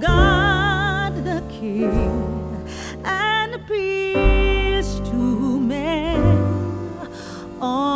God the King and peace to men. Oh.